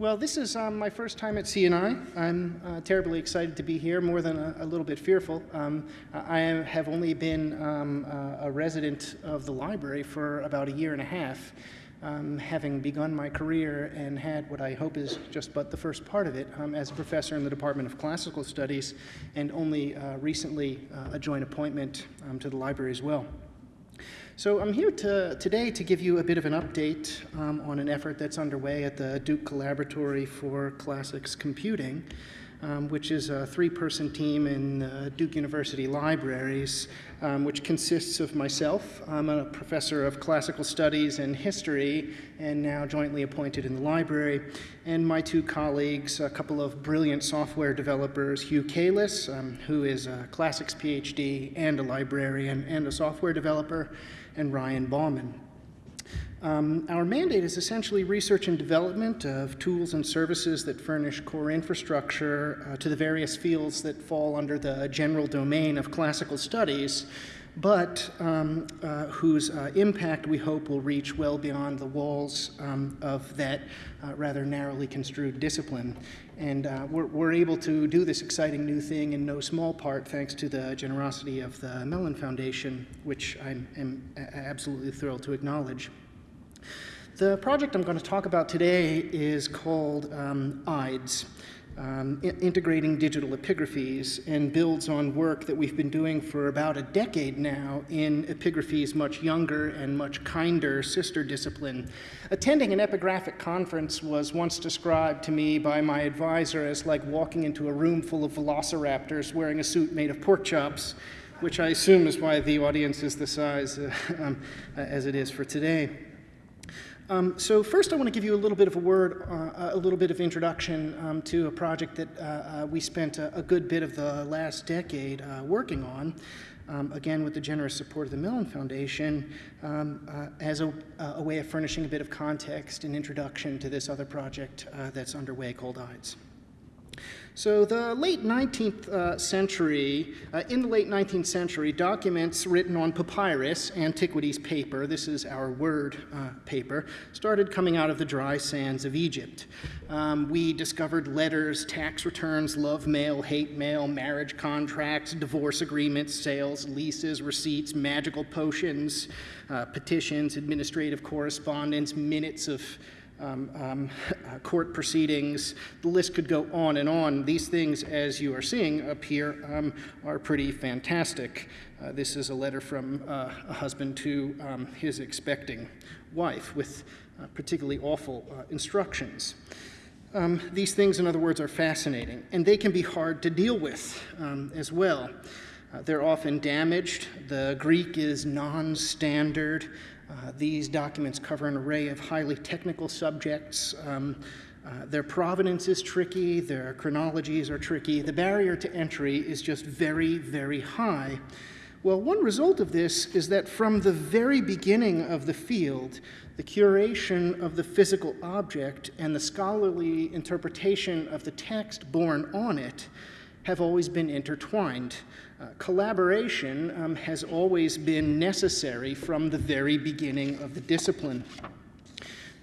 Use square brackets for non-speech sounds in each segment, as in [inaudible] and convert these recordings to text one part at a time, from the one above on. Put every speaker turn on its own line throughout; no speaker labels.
Well, this is um, my first time at CNI. I'm uh, terribly excited to be here, more than a, a little bit fearful. Um, I have only been um, a resident of the library for about a year and a half, um, having begun my career and had what I hope is just but the first part of it um, as a professor in the Department of Classical Studies, and only uh, recently uh, a joint appointment um, to the library as well. So I'm here to, today to give you a bit of an update um, on an effort that's underway at the Duke Collaboratory for Classics Computing, um, which is a three-person team in uh, Duke University Libraries, um, which consists of myself. I'm a professor of classical studies and history, and now jointly appointed in the library, and my two colleagues, a couple of brilliant software developers, Hugh Cayless, um, who is a classics PhD and a librarian and a software developer, and Ryan Baumann. Um, our mandate is essentially research and development of tools and services that furnish core infrastructure uh, to the various fields that fall under the general domain of classical studies, but um, uh, whose uh, impact we hope will reach well beyond the walls um, of that uh, rather narrowly construed discipline. And uh, we're, we're, able to do this exciting new thing in no small part thanks to the generosity of the Mellon Foundation, which I am absolutely thrilled to acknowledge. The project I'm going to talk about today is called um, IDES um, integrating digital epigraphies and builds on work that we've been doing for about a decade now in epigraphy's much younger and much kinder sister discipline. Attending an epigraphic conference was once described to me by my advisor as like walking into a room full of velociraptors wearing a suit made of pork chops, which I assume is why the audience is the size uh, [laughs] um, as it is for today. Um, so first I want to give you a little bit of a word, uh, a little bit of introduction um, to a project that uh, uh, we spent a, a, good bit of the last decade uh, working on, um, again with the generous support of the Mellon Foundation, um, uh, as a, a, way of furnishing a bit of context and introduction to this other project uh, that's underway called IDES. So the late 19th uh, century, uh, in the late 19th century, documents written on papyrus, antiquities paper, this is our word uh, paper, started coming out of the dry sands of Egypt. Um, we discovered letters, tax returns, love mail, hate mail, marriage contracts, divorce agreements, sales, leases, receipts, magical potions, uh, petitions, administrative correspondence, minutes of um, um, [laughs] court proceedings. The list could go on and on. These things, as you are seeing up here, um, are pretty fantastic. Uh, this is a letter from uh, a husband to um, his expecting wife with uh, particularly awful uh, instructions. Um, these things, in other words, are fascinating, and they can be hard to deal with um, as well. Uh, they're often damaged. The Greek is non-standard. Uh, these documents cover an array of highly technical subjects. Um, uh, their provenance is tricky, their chronologies are tricky. The barrier to entry is just very, very high. Well, one result of this is that from the very beginning of the field, the curation of the physical object and the scholarly interpretation of the text born on it have always been intertwined. Uh, collaboration um, has always been necessary from the very beginning of the discipline.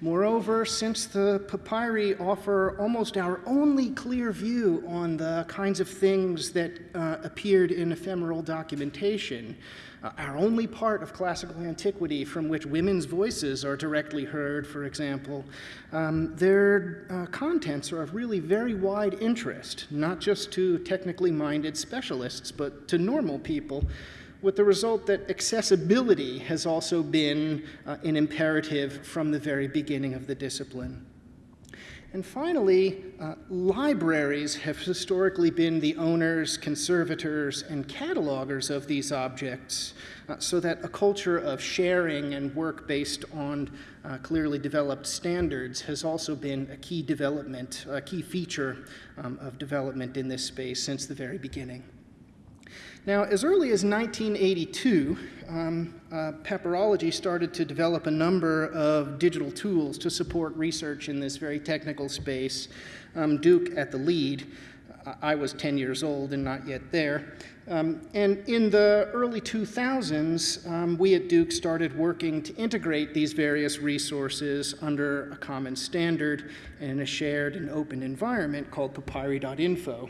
Moreover, since the papyri offer almost our only clear view on the kinds of things that uh, appeared in ephemeral documentation, uh, our only part of classical antiquity from which women's voices are directly heard, for example, um, their uh, contents are of really very wide interest, not just to technically minded specialists, but to normal people, with the result that accessibility has also been uh, an imperative from the very beginning of the discipline. And finally, uh, libraries have historically been the owners, conservators, and catalogers of these objects, uh, so that a culture of sharing and work based on uh, clearly developed standards has also been a key development, a key feature um, of development in this space since the very beginning. Now, as early as 1982, um, uh, started to develop a number of digital tools to support research in this very technical space, um, Duke at the lead. I was 10 years old and not yet there. Um, and in the early 2000s, um, we at Duke started working to integrate these various resources under a common standard and in a shared and open environment called papyri.info.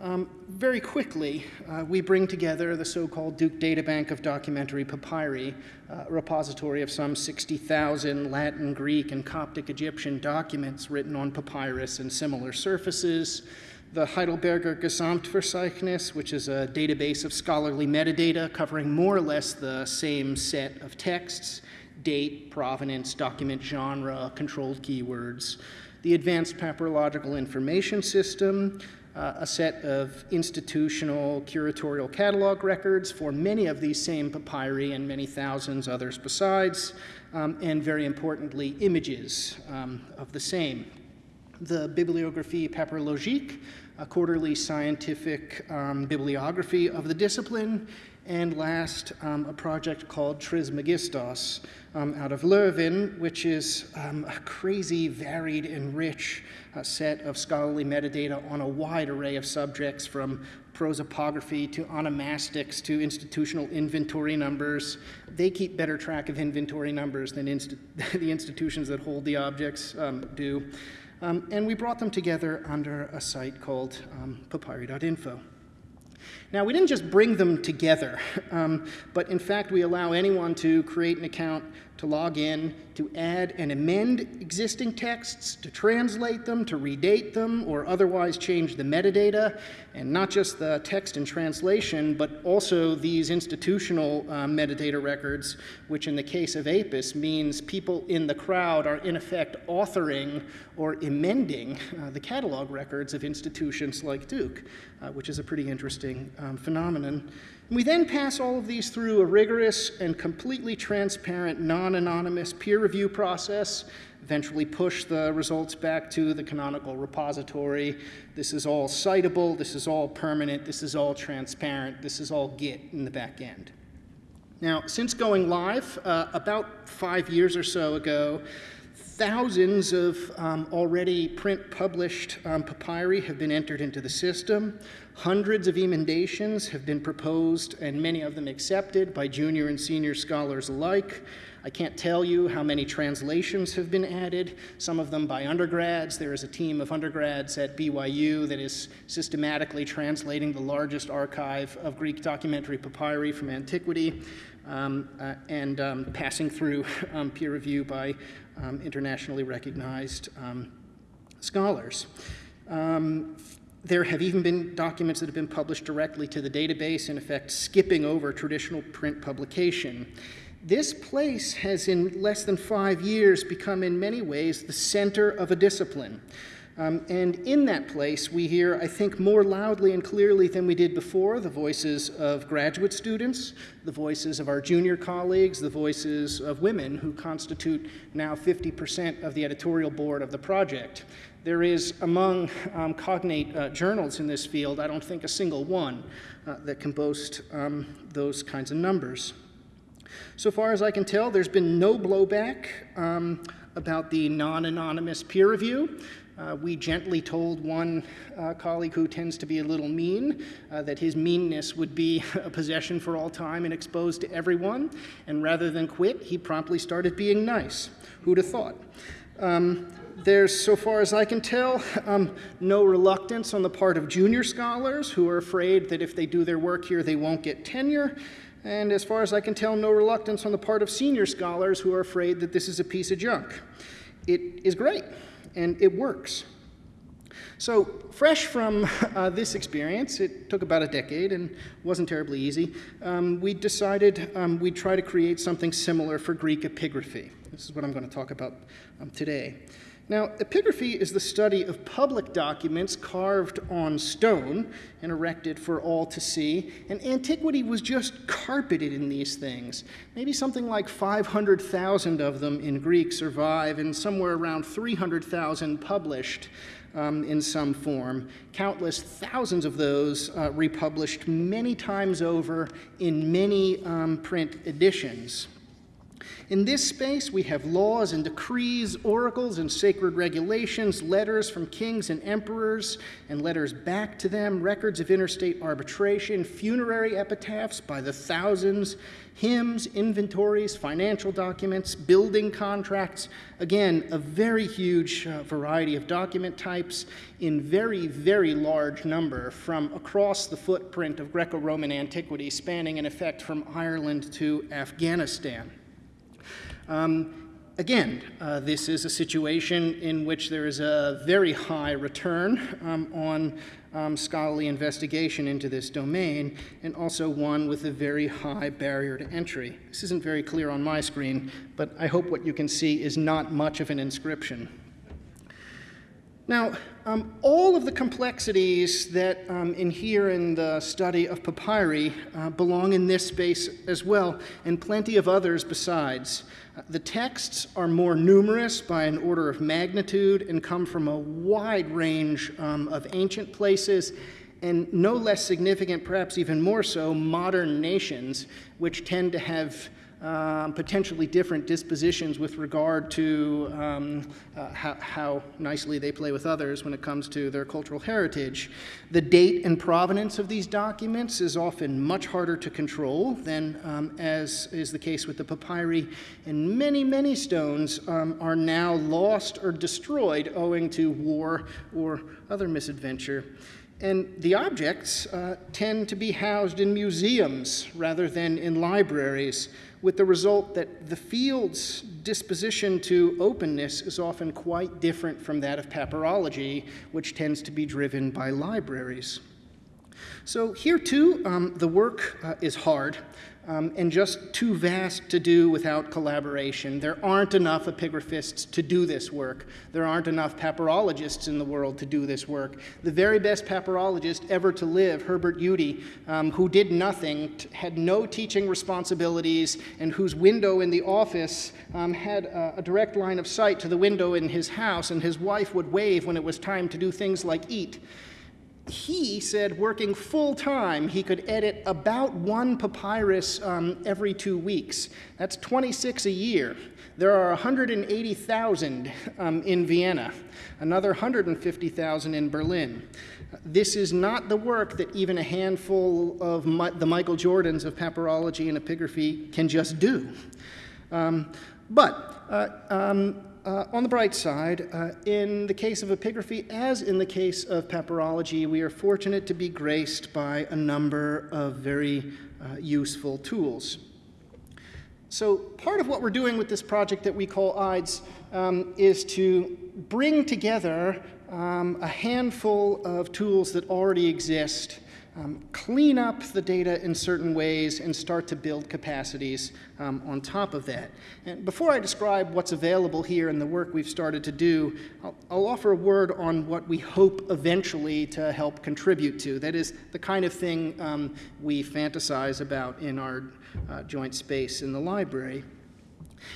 Um, very quickly, uh, we bring together the so-called Duke Databank of Documentary Papyri, uh, a repository of some 60,000 Latin, Greek, and Coptic Egyptian documents written on papyrus and similar surfaces, the Heidelberger Gesamtverzeichnis, which is a database of scholarly metadata covering more or less the same set of texts, date, provenance, document genre, controlled keywords, the Advanced Papyrological Information System, uh, a set of institutional curatorial catalog records for many of these same papyri and many thousands others besides, um, and very importantly, images um, of the same. The Bibliographie papyrologique, a quarterly scientific um, bibliography of the discipline, and last, um, a project called Trismegistos um, out of Leuven, which is um, a crazy, varied, and rich uh, set of scholarly metadata on a wide array of subjects from prosopography to onomastics to institutional inventory numbers. They keep better track of inventory numbers than inst [laughs] the institutions that hold the objects um, do. Um, and we brought them together under a site called um, papyri.info. Now, we didn't just bring them together, [laughs] um, but in fact, we allow anyone to create an account to log in, to add and amend existing texts, to translate them, to redate them, or otherwise change the metadata, and not just the text and translation, but also these institutional uh, metadata records, which in the case of APIS means people in the crowd are in effect authoring or amending uh, the catalog records of institutions like Duke, uh, which is a pretty interesting um, phenomenon. We then pass all of these through a rigorous and completely transparent, non-anonymous peer review process, eventually push the results back to the canonical repository. This is all citable, this is all permanent, this is all transparent, this is all Git in the back end. Now, since going live, uh, about five years or so ago, thousands of um, already print published um, papyri have been entered into the system. Hundreds of emendations have been proposed and many of them accepted by junior and senior scholars alike. I can't tell you how many translations have been added, some of them by undergrads. There is a team of undergrads at BYU that is systematically translating the largest archive of Greek documentary papyri from antiquity um, uh, and um, passing through [laughs] um, peer review by um, internationally recognized um, scholars. There have even been documents that have been published directly to the database, in effect skipping over traditional print publication. This place has in less than five years become in many ways the center of a discipline. Um, and in that place, we hear, I think, more loudly and clearly than we did before, the voices of graduate students, the voices of our junior colleagues, the voices of women who constitute now 50% of the editorial board of the project. There is among um, cognate uh, journals in this field, I don't think a single one uh, that can boast um, those kinds of numbers. So far as I can tell, there's been no blowback um, about the non-anonymous peer review. Uh, we gently told one uh, colleague who tends to be a little mean uh, that his meanness would be [laughs] a possession for all time and exposed to everyone. And rather than quit, he promptly started being nice. Who'd have thought? Um, there's, so far as I can tell, [laughs] um, no reluctance on the part of junior scholars who are afraid that if they do their work here, they won't get tenure. And as far as I can tell, no reluctance on the part of senior scholars who are afraid that this is a piece of junk. It is great, and it works. So, fresh from [laughs] uh, this experience, it took about a decade and wasn't terribly easy, um, we decided um, we'd try to create something similar for Greek epigraphy. This is what I'm going to talk about um, today. Now, epigraphy is the study of public documents carved on stone and erected for all to see, and antiquity was just carpeted in these things. Maybe something like 500,000 of them in Greek survive, and somewhere around 300,000 published um, in some form. Countless thousands of those uh, republished many times over in many um, print editions. In this space, we have laws and decrees, oracles and sacred regulations, letters from kings and emperors, and letters back to them, records of interstate arbitration, funerary epitaphs by the thousands, hymns, inventories, financial documents, building contracts. Again, a very huge uh, variety of document types in very, very large number from across the footprint of Greco Roman antiquity, spanning in effect from Ireland to Afghanistan. Um, again, uh, this is a situation in which there is a very high return um, on um, scholarly investigation into this domain, and also one with a very high barrier to entry. This isn't very clear on my screen, but I hope what you can see is not much of an inscription. Now, um, all of the complexities that um, inhere in the study of papyri uh, belong in this space as well, and plenty of others besides. Uh, the texts are more numerous by an order of magnitude and come from a wide range um, of ancient places, and no less significant, perhaps even more so, modern nations, which tend to have um, potentially different dispositions with regard to um, uh, how, how, nicely they play with others when it comes to their cultural heritage. The date and provenance of these documents is often much harder to control than um, as is the case with the papyri, and many, many stones um, are now lost or destroyed owing to war or other misadventure. And the objects uh, tend to be housed in museums rather than in libraries, with the result that the field's disposition to openness is often quite different from that of papyrology, which tends to be driven by libraries. So here too, um, the work uh, is hard um, and just too vast to do without collaboration. There aren't enough epigraphists to do this work. There aren't enough papyrologists in the world to do this work. The very best papyrologist ever to live, Herbert Youtie, um, who did nothing, had no teaching responsibilities, and whose window in the office um, had a, a direct line of sight to the window in his house, and his wife would wave when it was time to do things like eat he said working full time, he could edit about one papyrus um, every two weeks. That's 26 a year. There are 180,000 um, in Vienna, another 150,000 in Berlin. This is not the work that even a handful of my, the Michael Jordans of papyrology and epigraphy can just do. Um, but uh, um, uh, on the bright side, uh, in the case of epigraphy, as in the case of papyrology, we are fortunate to be graced by a number of very uh, useful tools. So part of what we're doing with this project that we call IDES um, is to bring together um, a handful of tools that already exist um, clean up the data in certain ways and start to build capacities um, on top of that. And before I describe what's available here and the work we've started to do, I'll, I'll, offer a word on what we hope eventually to help contribute to. That is the kind of thing um, we fantasize about in our uh, joint space in the library.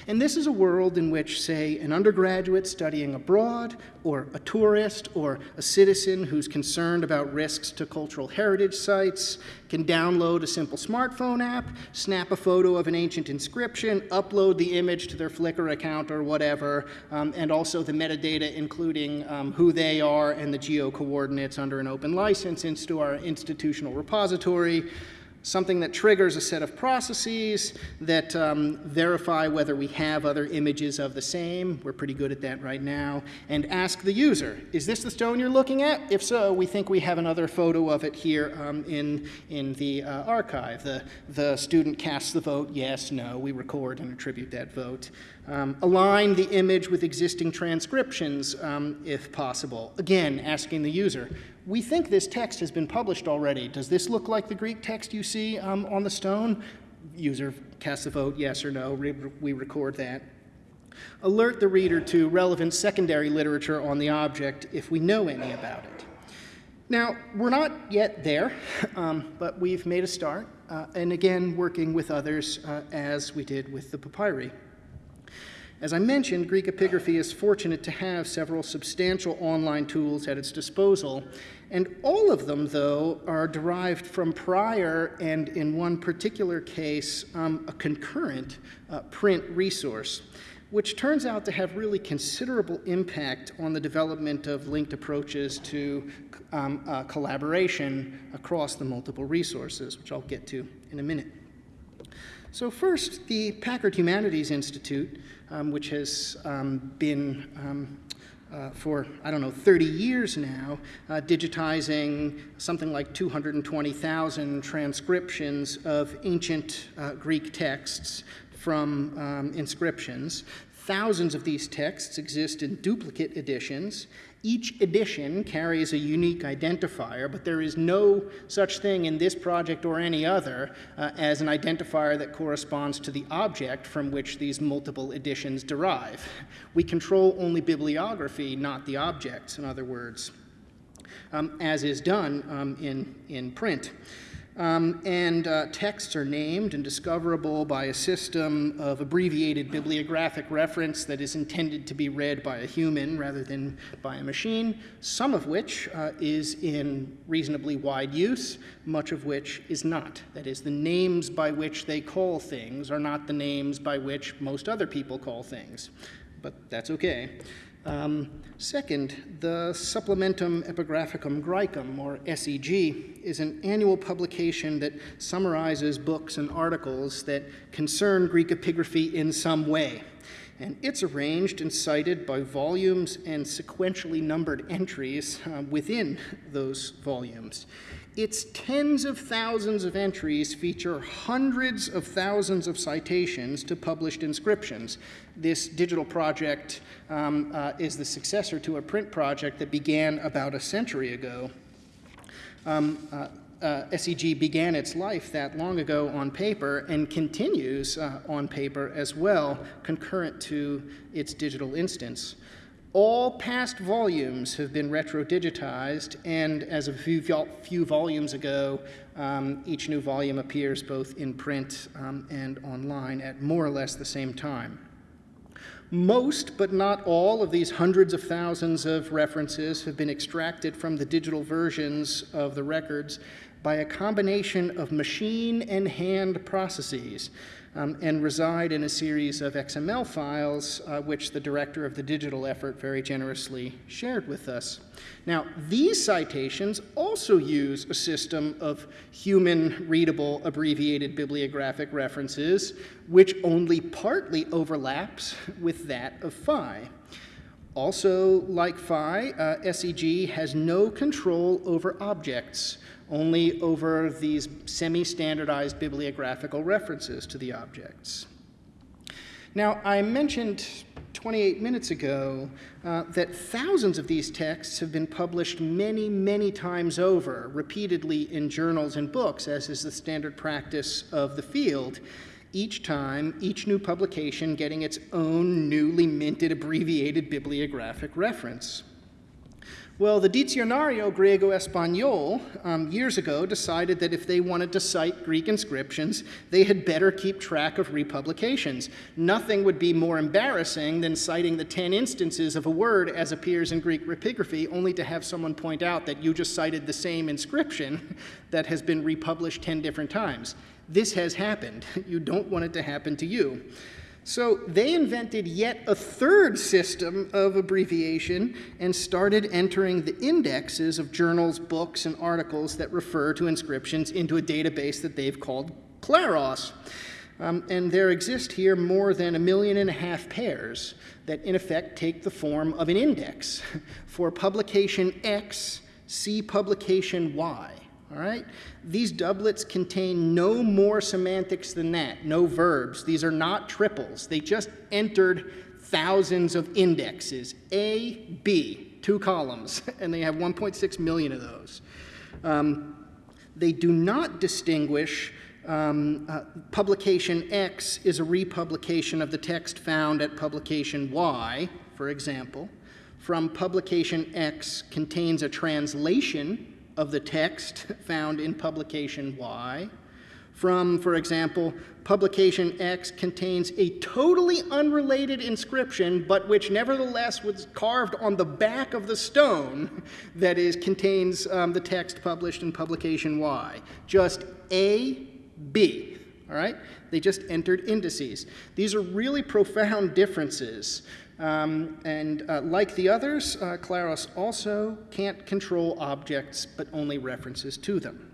And this is a world in which, say, an undergraduate studying abroad, or a tourist, or a citizen who's concerned about risks to cultural heritage sites can download a simple smartphone app, snap a photo of an ancient inscription, upload the image to their Flickr account or whatever, um, and also the metadata, including um, who they are and the geo coordinates under an open license into our institutional repository something that triggers a set of processes that um, verify whether we have other images of the same. We're pretty good at that right now. And ask the user, is this the stone you're looking at? If so, we think we have another photo of it here um, in, in the uh, archive. The, the student casts the vote, yes, no. We record and attribute that vote. Um, align the image with existing transcriptions um, if possible. Again, asking the user, we think this text has been published already. Does this look like the Greek text you see um, on the stone? User casts a vote, yes or no. Re we record that. Alert the reader to relevant secondary literature on the object if we know any about it. Now, we're not yet there, [laughs] um, but we've made a start, uh, and again, working with others uh, as we did with the papyri. As I mentioned, Greek epigraphy is fortunate to have several substantial online tools at its disposal, and all of them, though, are derived from prior and, in one particular case, um, a concurrent uh, print resource, which turns out to have really considerable impact on the development of linked approaches to um, uh, collaboration across the multiple resources, which I'll get to in a minute. So first, the Packard Humanities Institute, um, which has um, been um, uh, for, I don't know, 30 years now, uh, digitizing something like 220,000 transcriptions of ancient uh, Greek texts from um, inscriptions. Thousands of these texts exist in duplicate editions, each edition carries a unique identifier, but there is no such thing in this project or any other uh, as an identifier that corresponds to the object from which these multiple editions derive. We control only bibliography, not the objects, in other words, um, as is done um, in, in print. Um, and uh, texts are named and discoverable by a system of abbreviated bibliographic reference that is intended to be read by a human rather than by a machine, some of which uh, is in reasonably wide use, much of which is not. That is, the names by which they call things are not the names by which most other people call things, but that's okay. Um, second, the Supplementum Epigraphicum Graecum, or SEG, is an annual publication that summarizes books and articles that concern Greek epigraphy in some way. And it's arranged and cited by volumes and sequentially numbered entries uh, within those volumes. Its tens of thousands of entries feature hundreds of thousands of citations to published inscriptions. This digital project um, uh, is the successor to a print project that began about a century ago. Um, uh, uh, SEG began its life that long ago on paper and continues uh, on paper as well, concurrent to its digital instance. All past volumes have been retro-digitized, and as a few, few volumes ago, um, each new volume appears both in print um, and online at more or less the same time. Most, but not all, of these hundreds of thousands of references have been extracted from the digital versions of the records by a combination of machine and hand processes um, and reside in a series of XML files, uh, which the director of the digital effort very generously shared with us. Now, these citations also use a system of human readable abbreviated bibliographic references, which only partly overlaps with that of Phi. Also, like Phi, uh, SEG has no control over objects, only over these semi-standardized bibliographical references to the objects. Now, I mentioned 28 minutes ago uh, that thousands of these texts have been published many, many times over, repeatedly in journals and books, as is the standard practice of the field. Each time, each new publication getting its own newly minted abbreviated bibliographic reference. Well, the Diccionario Griego Español um, years ago decided that if they wanted to cite Greek inscriptions, they had better keep track of republications. Nothing would be more embarrassing than citing the 10 instances of a word as appears in Greek epigraphy, only to have someone point out that you just cited the same inscription [laughs] that has been republished 10 different times. This has happened. [laughs] You don't want it to happen to you. So they invented yet a third system of abbreviation and started entering the indexes of journals, books, and articles that refer to inscriptions into a database that they've called Claros. Um, and there exist here more than a million and a half pairs that in effect take the form of an index. [laughs] For publication X, see publication Y. All right? These doublets contain no more semantics than that, no verbs. These are not triples. They just entered thousands of indexes, A, B, two columns, [laughs] and they have 1.6 million of those. Um, they do not distinguish um, uh, publication X is a republication of the text found at publication Y, for example, from publication X contains a translation of the text [laughs] found in publication Y from, for example, publication X contains a totally unrelated inscription, but which nevertheless was carved on the back of the stone [laughs] that is, contains um, the text published in publication Y. Just A, B, all right? They just entered indices. These are really profound differences. Um, and uh, like the others, uh, Claros also can't control objects, but only references to them.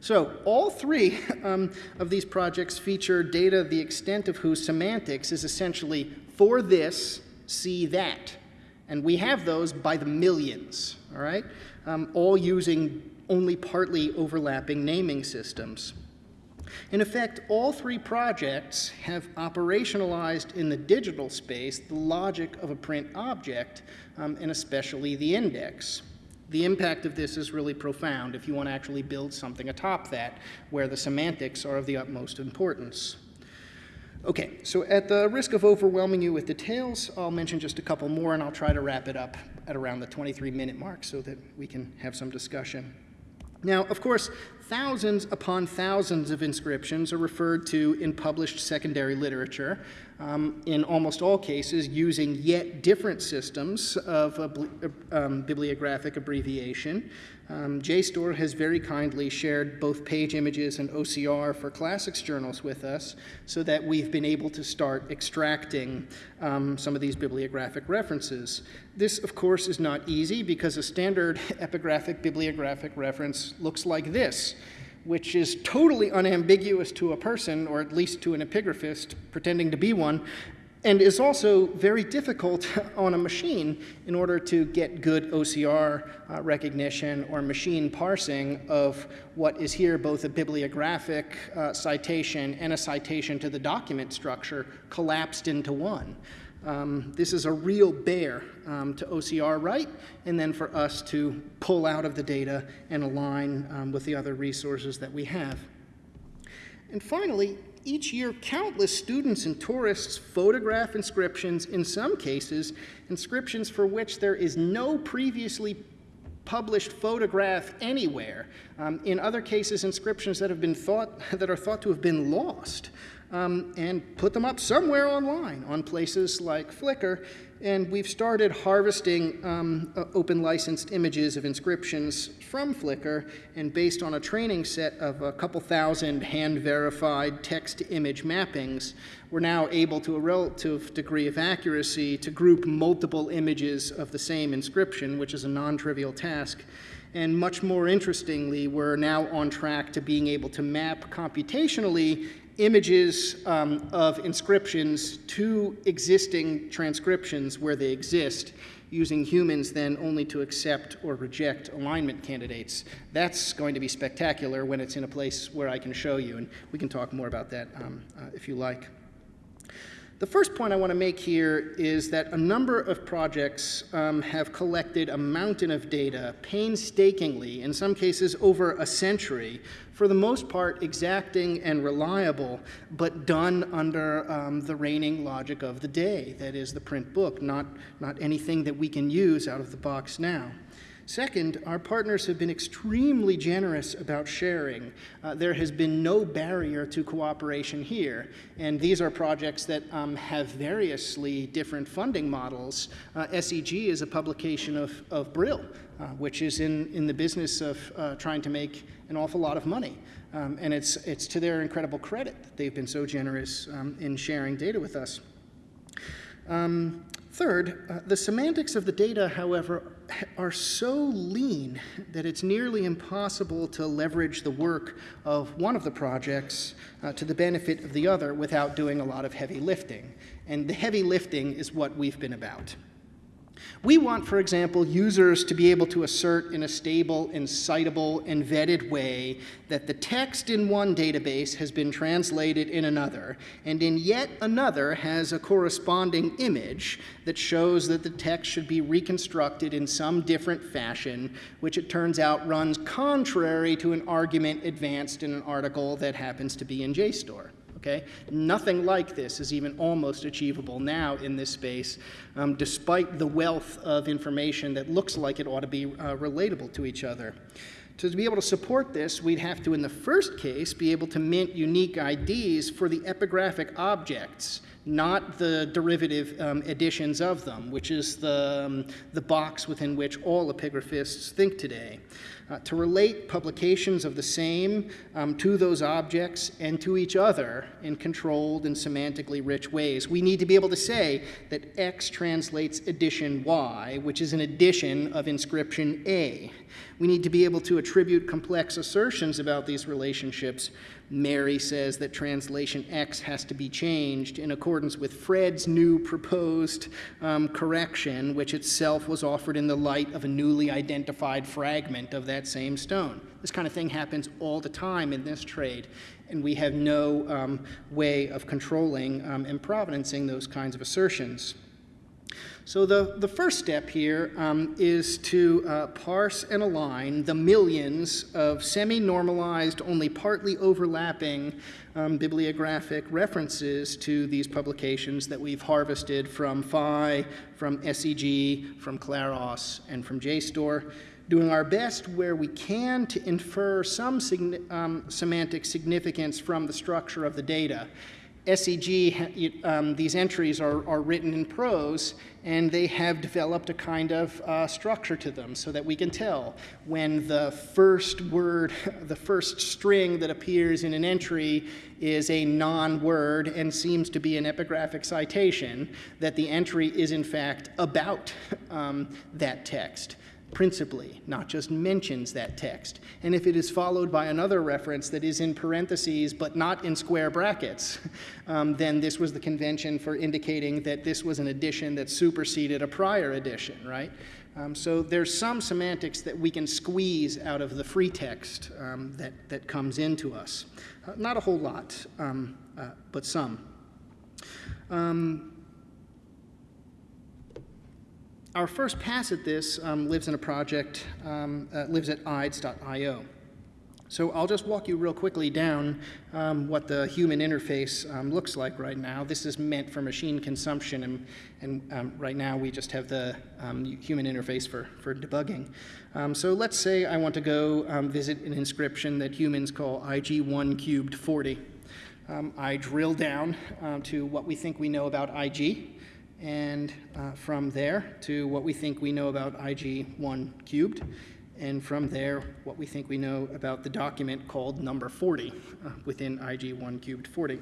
So all three [laughs] um, of these projects feature data the extent of whose semantics is essentially for this, see that. And we have those by the millions, all right? Um, all using only partly overlapping naming systems. In effect, all three projects have operationalized in the digital space the logic of a print object, um, and especially the index. The impact of this is really profound if you want to actually build something atop that, where the semantics are of the utmost importance. Okay, so at the risk of overwhelming you with details, I'll mention just a couple more and I'll try to wrap it up at around the 23 minute mark so that we can have some discussion. Now, of course, thousands upon thousands of inscriptions are referred to in published secondary literature, um, in almost all cases using yet different systems of um, bibliographic abbreviation. Um, JSTOR has very kindly shared both page images and OCR for classics journals with us so that we've been able to start extracting um, some of these bibliographic references. This, of course, is not easy because a standard [laughs] epigraphic bibliographic reference looks like this which is totally unambiguous to a person, or at least to an epigraphist pretending to be one, and is also very difficult [laughs] on a machine in order to get good OCR uh, recognition or machine parsing of what is here both a bibliographic uh, citation and a citation to the document structure collapsed into one. Um, this is a real bear um, to OCR right, and then for us to pull out of the data and align um, with the other resources that we have. And finally, each year, countless students and tourists photograph inscriptions, in some cases, inscriptions for which there is no previously published photograph anywhere. Um, in other cases, inscriptions that have been thought [laughs] that are thought to have been lost um, and put them up somewhere online on places like Flickr. And we've started harvesting um, uh, open licensed images of inscriptions from Flickr, and based on a training set of a couple thousand hand verified text to image mappings, we're now able to a relative degree of accuracy to group multiple images of the same inscription, which is a non trivial task. And much more interestingly, we're now on track to being able to map computationally images um, of inscriptions to existing transcriptions where they exist, using humans then only to accept or reject alignment candidates. That's going to be spectacular when it's in a place where I can show you, and we can talk more about that um, uh, if you like. The first point I want to make here is that a number of projects um, have collected a mountain of data painstakingly, in some cases over a century, for the most part exacting and reliable, but done under um, the reigning logic of the day, that is the print book, not, not anything that we can use out of the box now. Second, our partners have been extremely generous about sharing. Uh, there has been no barrier to cooperation here, and these are projects that um, have variously different funding models. Uh, SEG is a publication of, of Brill, uh, which is in, in the business of uh, trying to make an awful lot of money. Um, and it's, it's to their incredible credit that they've been so generous um, in sharing data with us. Um, third, uh, the semantics of the data, however, are so lean that it's nearly impossible to leverage the work of one of the projects uh, to the benefit of the other without doing a lot of heavy lifting. And the heavy lifting is what we've been about. We want, for example, users to be able to assert in a stable and citable and vetted way that the text in one database has been translated in another, and in yet another has a corresponding image that shows that the text should be reconstructed in some different fashion, which it turns out runs contrary to an argument advanced in an article that happens to be in JSTOR okay? Nothing like this is even almost achievable now in this space, um, despite the wealth of information that looks like it ought to be uh, relatable to each other. To be able to support this, we'd have to, in the first case, be able to mint unique IDs for the epigraphic objects, not the derivative um, editions of them, which is the, um, the box within which all epigraphists think today. Uh, to relate publications of the same um, to those objects and to each other in controlled and semantically rich ways. We need to be able to say that X translates edition Y, which is an edition of inscription A. We need to be able to attribute complex assertions about these relationships Mary says that translation X has to be changed in accordance with Fred's new proposed um, correction, which itself was offered in the light of a newly identified fragment of that same stone. This kind of thing happens all the time in this trade, and we have no um, way of controlling um, and provenancing those kinds of assertions. So the, the first step here um, is to uh, parse and align the millions of semi-normalized, only partly overlapping um, bibliographic references to these publications that we've harvested from PHI, from SEG, from Claros, and from JSTOR, doing our best where we can to infer some um, semantic significance from the structure of the data. SEG, um, these entries are, are written in prose, and they have developed a kind of uh, structure to them so that we can tell when the first word, [laughs] the first string that appears in an entry is a non-word and seems to be an epigraphic citation, that the entry is in fact about [laughs] um, that text principally, not just mentions that text. And if it is followed by another reference that is in parentheses but not in square brackets, [laughs] um, then this was the convention for indicating that this was an addition that superseded a prior addition, right? Um, so there's some semantics that we can squeeze out of the free text um, that, that comes into us. Uh, not a whole lot, um, uh, but some. Um, our first pass at this um, lives in a project, um, uh, lives at ides.io. So I'll just walk you real quickly down um, what the human interface um, looks like right now. This is meant for machine consumption, and, and um, right now we just have the um, human interface for, for debugging. so let's say I want to go visit an inscription that humans call IG1 cubed 40. I drill down to what we think we know about IG, and uh, from there to what we think we know about IG1 cubed, and from there what we think we know about the document called number 40 uh, within IG1 cubed 40.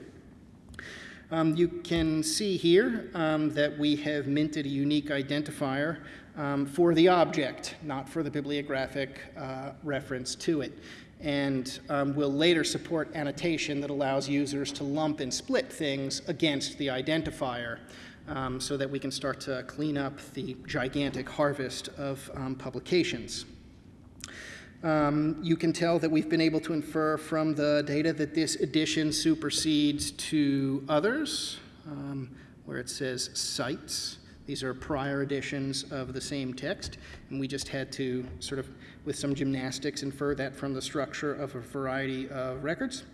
Um, you can see here um, that we have minted a unique identifier um, for the object, not for the bibliographic uh, reference to it. And um, we'll later support annotation that allows users to lump and split things against the identifier um, so that we can start to clean up the gigantic harvest of um, publications. Um, you can tell that we've been able to infer from the data that this edition supersedes two others, um, where it says cites. These are prior editions of the same text, and we just had to sort of, with some gymnastics, infer that from the structure of a variety of records.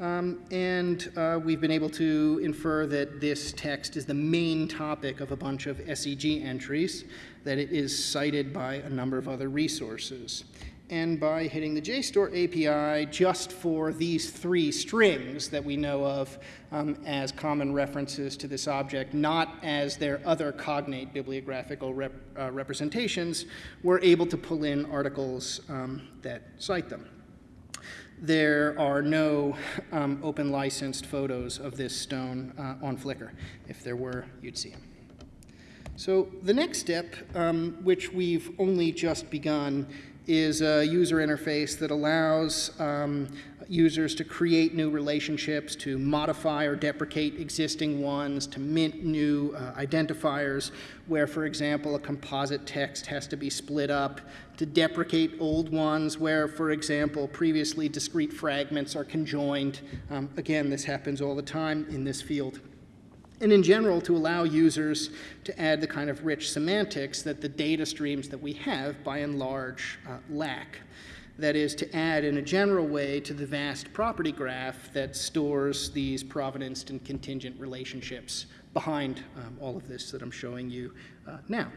Um, and uh, we've been able to infer that this text is the main topic of a bunch of SEG entries, that it is cited by a number of other resources. And by hitting the JSTOR API just for these three strings that we know of um, as common references to this object, not as their other cognate bibliographical rep uh, representations, we're able to pull in articles um, that cite them there are no um, open licensed photos of this stone uh, on Flickr. If there were, you'd see them. So the next step, um, which we've only just begun, is a user interface that allows um, users to create new relationships, to modify or deprecate existing ones, to mint new uh, identifiers, where, for example, a composite text has to be split up, to deprecate old ones, where, for example, previously discrete fragments are conjoined. Um, again, this happens all the time in this field and in general to allow users to add the kind of rich semantics that the data streams that we have by and large uh, lack. That is, to add in a general way to the vast property graph that stores these provenanced and contingent relationships behind um, all of this that I'm showing you uh, now.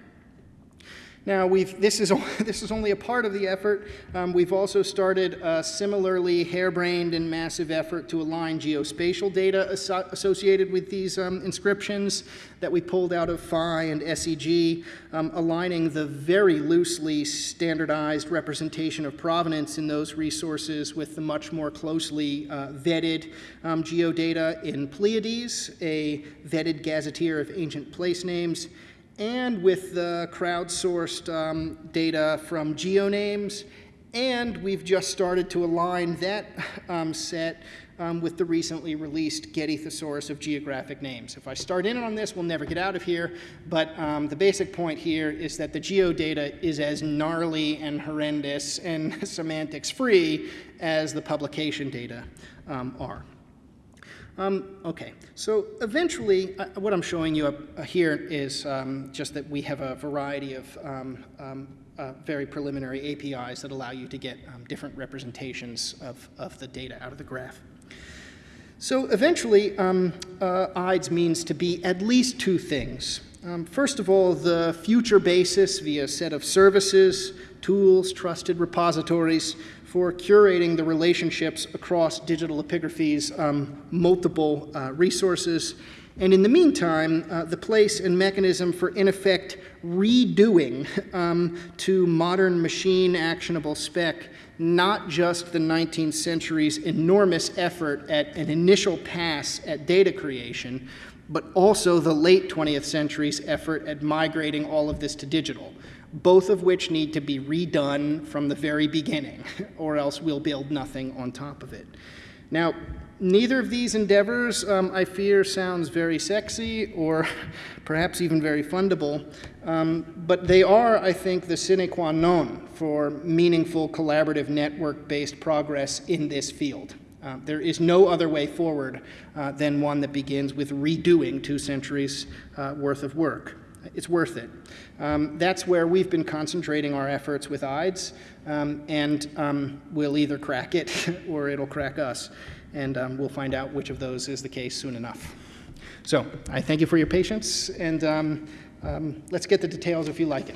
Now, we've, this, is, [laughs] this is only a part of the effort. Um, we've also started a similarly harebrained and massive effort to align geospatial data aso associated with these um, inscriptions that we pulled out of PHI and SEG, um, aligning the very loosely standardized representation of provenance in those resources with the much more closely uh, vetted um, geodata in Pleiades, a vetted gazetteer of ancient place names, and with the crowdsourced um, data from GeoNames, and we've just started to align that um, set um, with the recently released Getty Thesaurus of Geographic Names. If I start in on this, we'll never get out of here, but um, the basic point here is that the geodata is as gnarly and horrendous and [laughs] semantics free as the publication data um, are. Um, okay, so eventually, uh, what I'm showing you up uh, here is um, just that we have a variety of um, um uh, very preliminary APIs that allow you to get um, different representations of, of the data out of the graph. So eventually, um, uh, IDES means to be at least two things. first of all, the future basis via a set of services, tools, trusted repositories for curating the relationships across digital epigraphy's um, multiple uh, resources. And in the meantime, uh, the place and mechanism for, in effect, redoing [laughs] um, to modern machine actionable spec not just the 19th century's enormous effort at an initial pass at data creation, but also the late 20th century's effort at migrating all of this to digital both of which need to be redone from the very beginning, [laughs] or else we'll build nothing on top of it. Now, neither of these endeavors, um, I fear, sounds very sexy or [laughs] perhaps even very fundable, um, but they are, I think, the sine qua non for meaningful collaborative network-based progress in this field. Uh, there is no other way forward uh, than one that begins with redoing two centuries uh, worth of work it's worth it. Um, that's where we've been concentrating our efforts with IDES, um, and um, we'll either crack it [laughs] or it'll crack us. And um, we'll find out which of those is the case soon enough. So I thank you for your patience, and um, let's get the details if you like it.